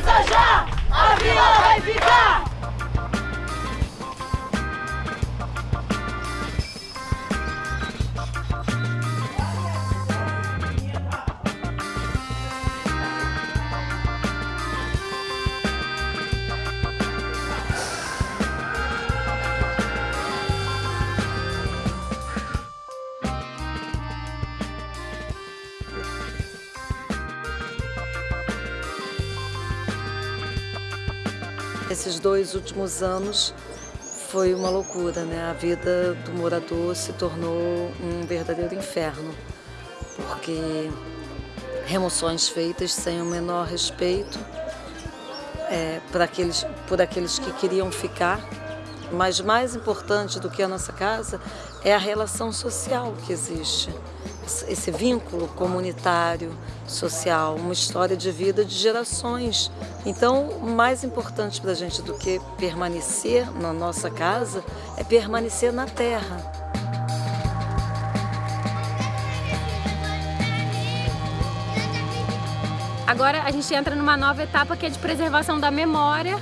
Avisa já! A vila vai ficar! Esses dois últimos anos foi uma loucura, né? A vida do morador se tornou um verdadeiro inferno, porque remoções feitas sem o menor respeito é, por, aqueles, por aqueles que queriam ficar, mas mais importante do que a nossa casa é a relação social que existe, esse vínculo comunitário, social, uma história de vida de gerações. Então, mais importante para a gente do que permanecer na nossa casa é permanecer na terra. Agora a gente entra numa nova etapa que é de preservação da memória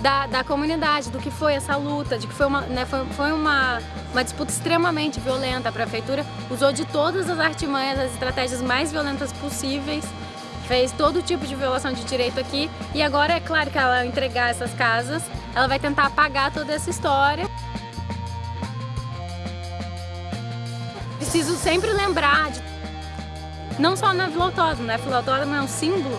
da, da comunidade, do que foi essa luta, de que foi uma, né, foi, foi uma, uma disputa extremamente violenta. A prefeitura usou de todas as artimanhas, as estratégias mais violentas possíveis, fez todo tipo de violação de direito aqui e agora é claro que ela entregar essas casas, ela vai tentar apagar toda essa história. Preciso sempre lembrar, de, não só na Vila Autódromo, né? A Vila Autódromo é um símbolo